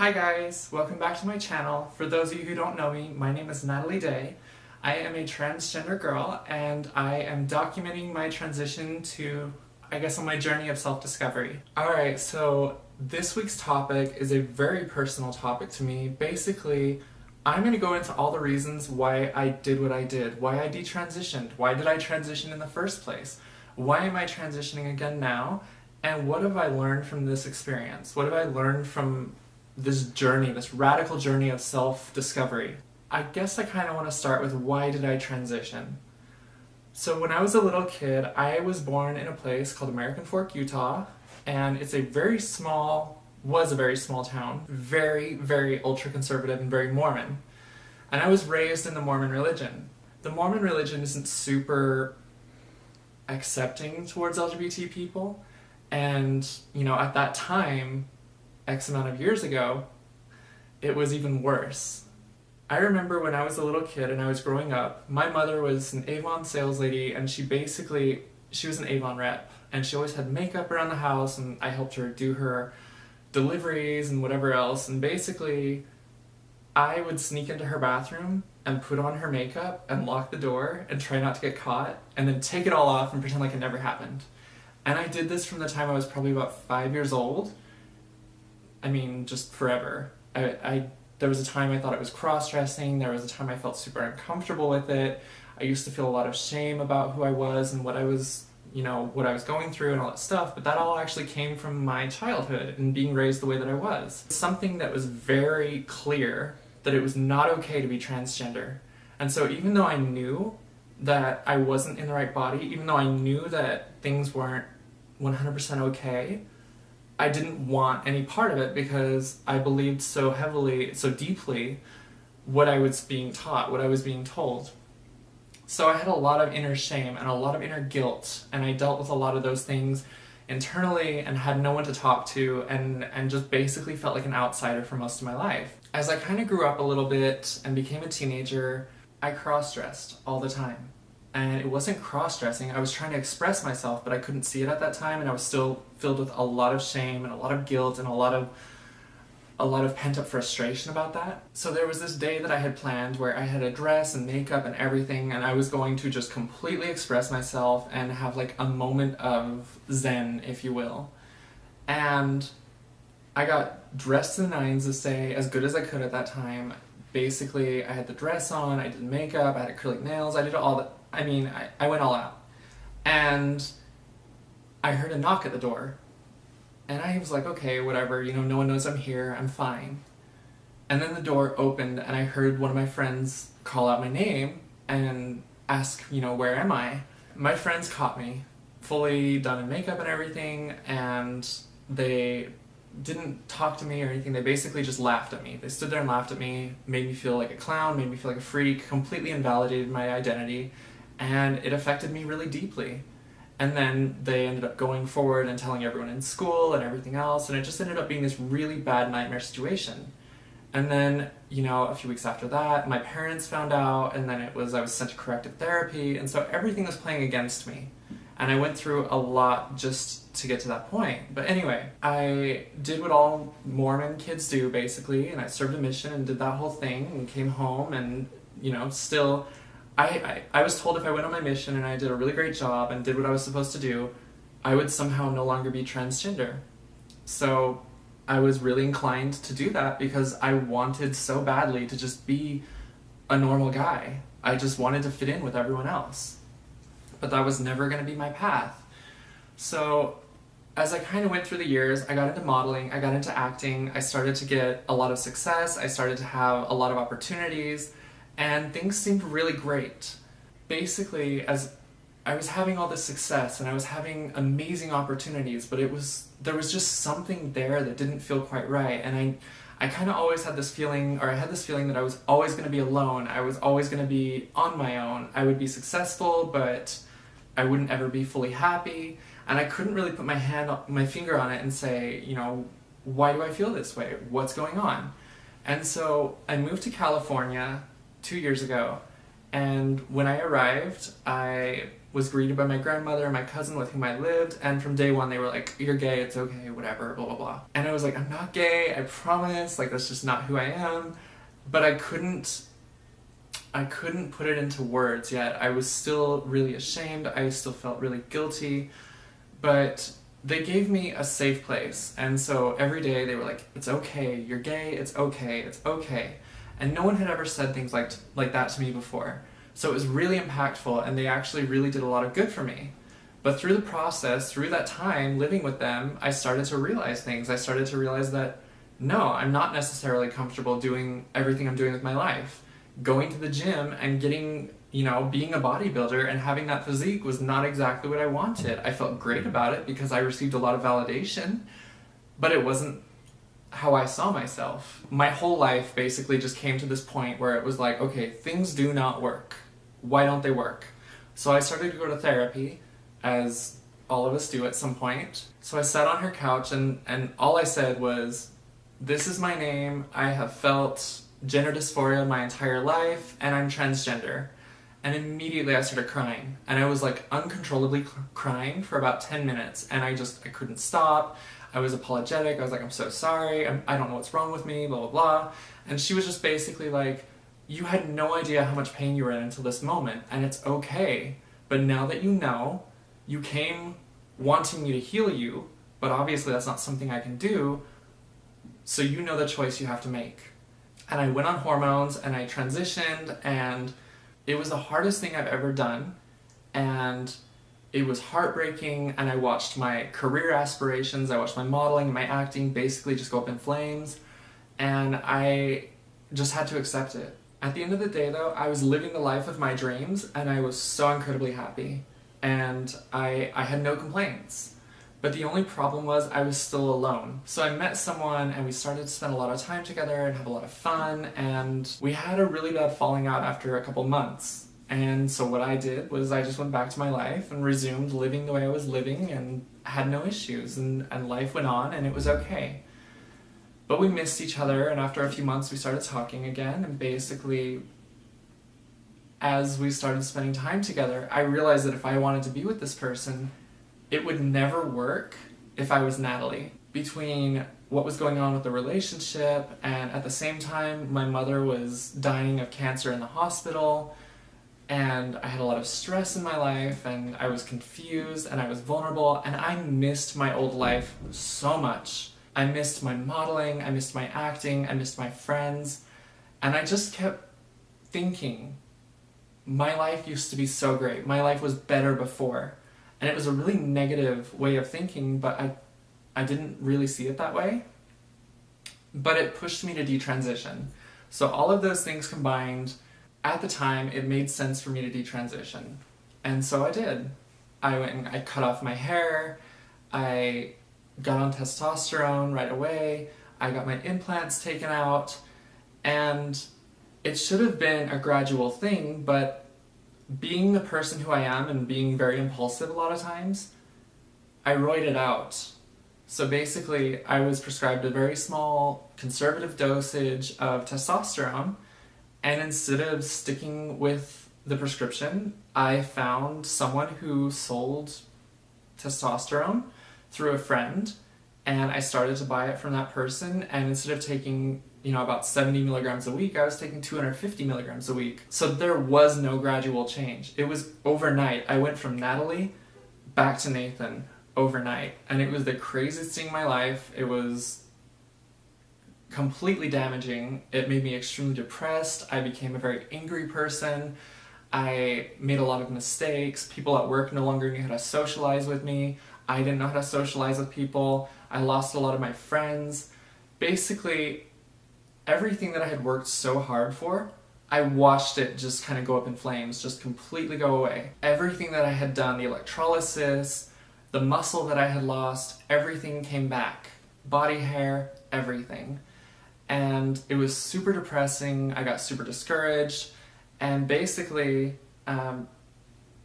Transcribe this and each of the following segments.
Hi guys, welcome back to my channel. For those of you who don't know me, my name is Natalie Day. I am a transgender girl and I am documenting my transition to, I guess, on my journey of self-discovery. Alright, so this week's topic is a very personal topic to me. Basically, I'm going to go into all the reasons why I did what I did, why I detransitioned, why did I transition in the first place, why am I transitioning again now, and what have I learned from this experience? What have I learned from this journey, this radical journey of self-discovery? I guess I kind of want to start with why did I transition? So when I was a little kid, I was born in a place called American Fork, Utah, and it's a very small was a very small town, very, very ultra-conservative and very Mormon. And I was raised in the Mormon religion. The Mormon religion isn't super accepting towards LGBT people, and, you know, at that time, X amount of years ago, it was even worse. I remember when I was a little kid and I was growing up, my mother was an Avon sales lady and she basically, she was an Avon rep and she always had makeup around the house and I helped her do her deliveries and whatever else, and basically I would sneak into her bathroom and put on her makeup and lock the door and try not to get caught, and then take it all off and pretend like it never happened. And I did this from the time I was probably about five years old. I mean, just forever. I, I there was a time I thought it was cross-dressing, there was a time I felt super uncomfortable with it. I used to feel a lot of shame about who I was and what I was you know, what I was going through and all that stuff, but that all actually came from my childhood and being raised the way that I was. Something that was very clear that it was not okay to be transgender. And so even though I knew that I wasn't in the right body, even though I knew that things weren't 100% okay, I didn't want any part of it because I believed so heavily, so deeply what I was being taught, what I was being told. So I had a lot of inner shame and a lot of inner guilt, and I dealt with a lot of those things internally and had no one to talk to and, and just basically felt like an outsider for most of my life. As I kind of grew up a little bit and became a teenager, I cross-dressed all the time. And it wasn't cross-dressing, I was trying to express myself, but I couldn't see it at that time, and I was still filled with a lot of shame and a lot of guilt and a lot of a lot of pent-up frustration about that. So there was this day that I had planned where I had a dress and makeup and everything and I was going to just completely express myself and have like a moment of zen, if you will. And I got dressed to the nines to say as good as I could at that time. Basically, I had the dress on, I did makeup, I had acrylic nails, I did all that. I mean, I, I went all out. And I heard a knock at the door and I was like, okay, whatever, you know, no one knows I'm here, I'm fine. And then the door opened and I heard one of my friends call out my name and ask, you know, where am I? My friends caught me, fully done in makeup and everything, and they didn't talk to me or anything, they basically just laughed at me. They stood there and laughed at me, made me feel like a clown, made me feel like a freak, completely invalidated my identity, and it affected me really deeply. And then they ended up going forward and telling everyone in school and everything else, and it just ended up being this really bad nightmare situation. And then, you know, a few weeks after that, my parents found out, and then it was I was sent to corrective therapy, and so everything was playing against me. And I went through a lot just to get to that point. But anyway, I did what all Mormon kids do, basically, and I served a mission and did that whole thing, and came home, and, you know, still I, I, I was told if I went on my mission and I did a really great job and did what I was supposed to do, I would somehow no longer be transgender. So I was really inclined to do that because I wanted so badly to just be a normal guy. I just wanted to fit in with everyone else. But that was never going to be my path. So as I kind of went through the years, I got into modeling, I got into acting, I started to get a lot of success, I started to have a lot of opportunities, and things seemed really great. Basically, as I was having all this success and I was having amazing opportunities, but it was there was just something there that didn't feel quite right, and I I kind of always had this feeling, or I had this feeling that I was always going to be alone. I was always going to be on my own. I would be successful, but I wouldn't ever be fully happy, and I couldn't really put my hand, my finger on it and say, you know, why do I feel this way? What's going on? And so I moved to California two years ago. And when I arrived, I was greeted by my grandmother and my cousin with whom I lived, and from day one they were like, You're gay, it's okay, whatever, blah blah blah. And I was like, I'm not gay, I promise, like that's just not who I am. But I couldn't I couldn't put it into words yet. I was still really ashamed, I still felt really guilty, but they gave me a safe place. And so every day they were like, It's okay, you're gay, it's okay, it's okay. And no one had ever said things like like that to me before. So it was really impactful and they actually really did a lot of good for me. But through the process, through that time living with them, I started to realize things. I started to realize that no, I'm not necessarily comfortable doing everything I'm doing with my life. Going to the gym and getting, you know, being a bodybuilder and having that physique was not exactly what I wanted. I felt great about it because I received a lot of validation, but it wasn't how I saw myself. My whole life basically just came to this point where it was like, okay, things do not work why don't they work? So I started to go to therapy, as all of us do at some point. So I sat on her couch and, and all I said was, this is my name, I have felt gender dysphoria my entire life, and I'm transgender. And immediately I started crying. And I was like uncontrollably crying for about 10 minutes, and I just, I couldn't stop. I was apologetic, I was like, I'm so sorry, I'm, I do not know what's wrong with me, blah, blah, blah. And she was just basically like, you had no idea how much pain you were in until this moment, and it's okay. But now that you know, you came wanting me to heal you, but obviously that's not something I can do, so you know the choice you have to make. And I went on hormones and I transitioned, and it was the hardest thing I've ever done, and it was heartbreaking, and I watched my career aspirations, I watched my modeling, my acting basically just go up in flames, and I just had to accept it. At the end of the day though, I was living the life of my dreams and I was so incredibly happy. And I, I had no complaints. But the only problem was I was still alone. So I met someone and we started to spend a lot of time together and have a lot of fun and we had a really bad falling out after a couple months. And so what I did was I just went back to my life and resumed living the way I was living and had no issues and, and life went on and it was okay. But we missed each other, and after a few months, we started talking again. And basically, as we started spending time together, I realized that if I wanted to be with this person, it would never work if I was Natalie. Between what was going on with the relationship, and at the same time, my mother was dying of cancer in the hospital, and I had a lot of stress in my life, and I was confused, and I was vulnerable, and I missed my old life so much. I missed my modeling, I missed my acting, I missed my friends, and I just kept thinking, my life used to be so great, my life was better before. And it was a really negative way of thinking, but I, I didn't really see it that way. But it pushed me to detransition. So all of those things combined, at the time, it made sense for me to detransition. And so I did. I went and I cut off my hair, I got on testosterone right away, I got my implants taken out, and it should have been a gradual thing, but being the person who I am and being very impulsive a lot of times, I roided out. So basically, I was prescribed a very small conservative dosage of testosterone, and instead of sticking with the prescription, I found someone who sold testosterone through a friend and I started to buy it from that person and instead of taking you know about 70 milligrams a week I was taking 250 milligrams a week. So there was no gradual change. It was overnight. I went from Natalie back to Nathan overnight and it was the craziest thing in my life. It was completely damaging it made me extremely depressed I became a very angry person I made a lot of mistakes people at work no longer knew how to socialize with me I didn't know how to socialize with people, I lost a lot of my friends. Basically, everything that I had worked so hard for, I watched it just kind of go up in flames, just completely go away. Everything that I had done, the electrolysis, the muscle that I had lost, everything came back. Body hair, everything. And it was super depressing, I got super discouraged, and basically, um,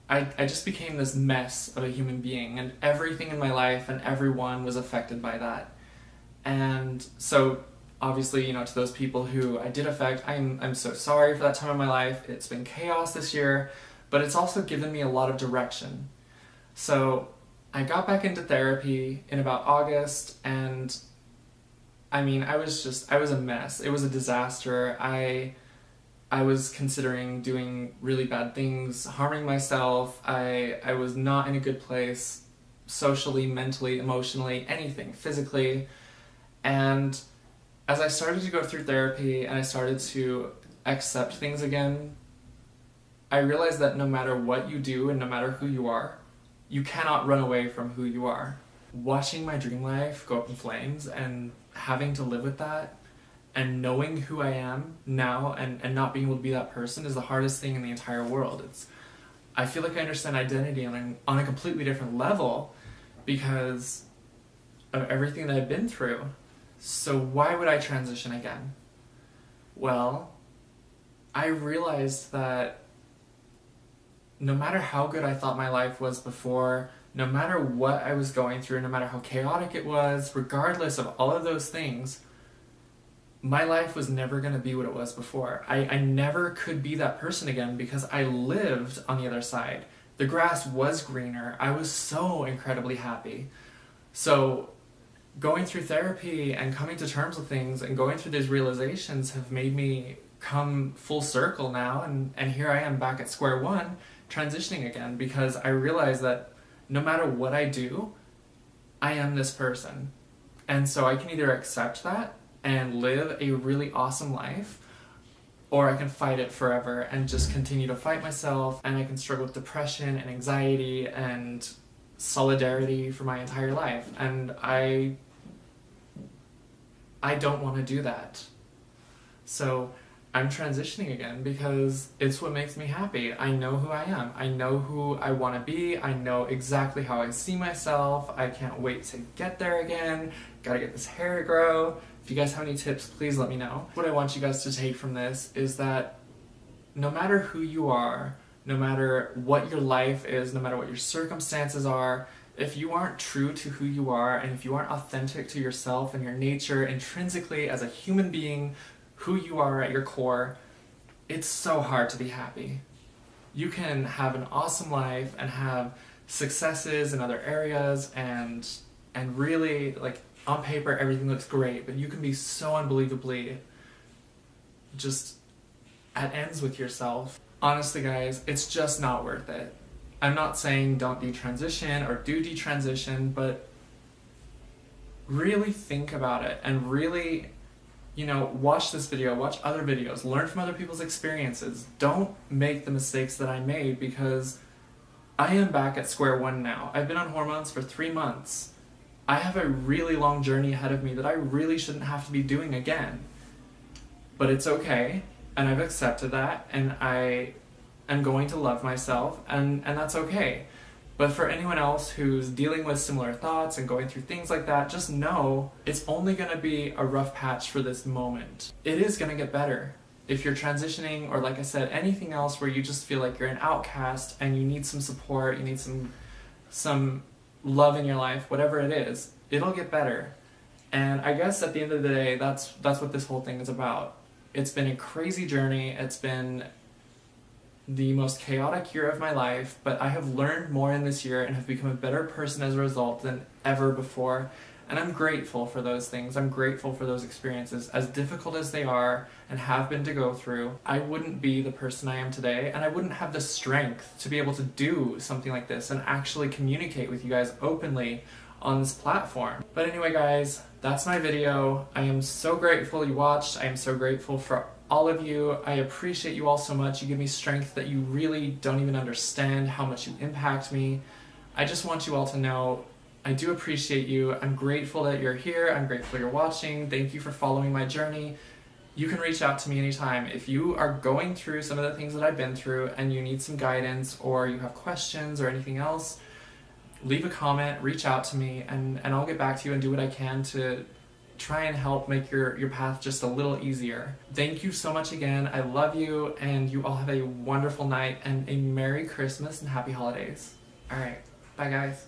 I, I just became this mess of a human being and everything in my life and everyone was affected by that. And so obviously, you know, to those people who I did affect, I'm, I'm so sorry for that time of my life. It's been chaos this year, but it's also given me a lot of direction. So I got back into therapy in about August and I mean, I was just, I was a mess. It was a disaster. I, I was considering doing really bad things, harming myself. I, I was not in a good place socially, mentally, emotionally, anything, physically. And as I started to go through therapy and I started to accept things again, I realized that no matter what you do and no matter who you are, you cannot run away from who you are. Watching my dream life go up in flames and having to live with that and knowing who I am now and, and not being able to be that person is the hardest thing in the entire world. It's I feel like I understand identity on a, on a completely different level because of everything that I've been through. So why would I transition again? Well, I realized that no matter how good I thought my life was before, no matter what I was going through, no matter how chaotic it was, regardless of all of those things, my life was never going to be what it was before. I, I never could be that person again because I lived on the other side. The grass was greener. I was so incredibly happy. So going through therapy and coming to terms with things and going through these realizations have made me come full circle now and, and here I am back at square one transitioning again because I realize that no matter what I do, I am this person. And so I can either accept that and live a really awesome life or I can fight it forever and just continue to fight myself and I can struggle with depression and anxiety and solidarity for my entire life and I I don't want to do that. So I'm transitioning again because it's what makes me happy. I know who I am. I know who I want to be. I know exactly how I see myself. I can't wait to get there again. Gotta get this hair to grow. If you guys have any tips, please let me know. What I want you guys to take from this is that no matter who you are, no matter what your life is, no matter what your circumstances are, if you aren't true to who you are and if you aren't authentic to yourself and your nature intrinsically as a human being who you are at your core, it's so hard to be happy. You can have an awesome life and have successes in other areas and and really like on paper everything looks great, but you can be so unbelievably just at ends with yourself. Honestly guys, it's just not worth it. I'm not saying don't detransition or do detransition, but really think about it and really you know, watch this video, watch other videos, learn from other people's experiences. Don't make the mistakes that I made because I am back at square one now. I've been on hormones for three months. I have a really long journey ahead of me that I really shouldn't have to be doing again. But it's okay, and I've accepted that, and I am going to love myself, and, and that's okay. But for anyone else who's dealing with similar thoughts and going through things like that, just know it's only going to be a rough patch for this moment. It is going to get better. If you're transitioning or like I said, anything else where you just feel like you're an outcast and you need some support, you need some some love in your life, whatever it is, it'll get better. And I guess at the end of the day, that's that's what this whole thing is about. It's been a crazy journey. It's been the most chaotic year of my life, but I have learned more in this year and have become a better person as a result than ever before. And I'm grateful for those things. I'm grateful for those experiences. As difficult as they are and have been to go through, I wouldn't be the person I am today and I wouldn't have the strength to be able to do something like this and actually communicate with you guys openly on this platform. But anyway guys, that's my video. I am so grateful you watched. I am so grateful for all of you. I appreciate you all so much. You give me strength that you really don't even understand how much you impact me. I just want you all to know I do appreciate you. I'm grateful that you're here. I'm grateful you're watching. Thank you for following my journey. You can reach out to me anytime. If you are going through some of the things that I've been through and you need some guidance or you have questions or anything else, leave a comment, reach out to me, and, and I'll get back to you and do what I can to try and help make your, your path just a little easier. Thank you so much again. I love you and you all have a wonderful night and a Merry Christmas and Happy Holidays. Alright, bye guys.